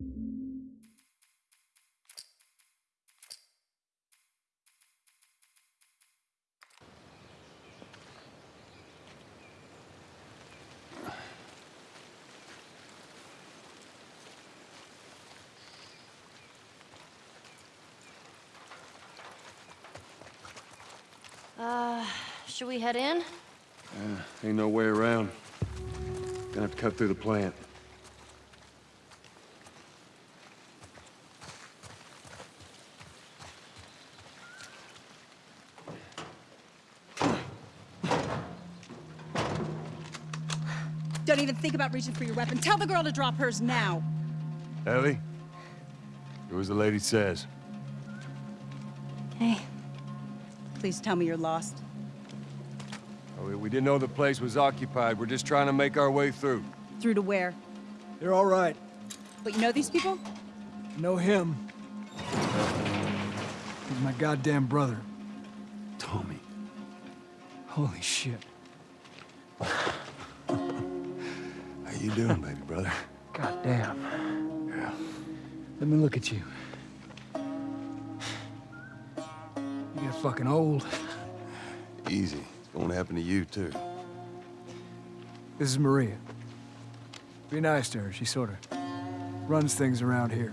Thank you. Uh, should we head in? Uh, ain't no way around. Gonna have to cut through the plant. Don't even think about reaching for your weapon. Tell the girl to drop hers now. Ellie? Do as the lady says. Hey. Please tell me you're lost. Oh, we- we didn't know the place was occupied. We're just trying to make our way through. Through to where? They're all right. But you know these people? Know him. He's my goddamn brother. Tommy. Holy shit. How you doing, baby brother? Goddamn. Yeah. Let me look at you. Fucking old. Easy. It's gonna happen to you, too. This is Maria. Be nice to her. She sort of runs things around here.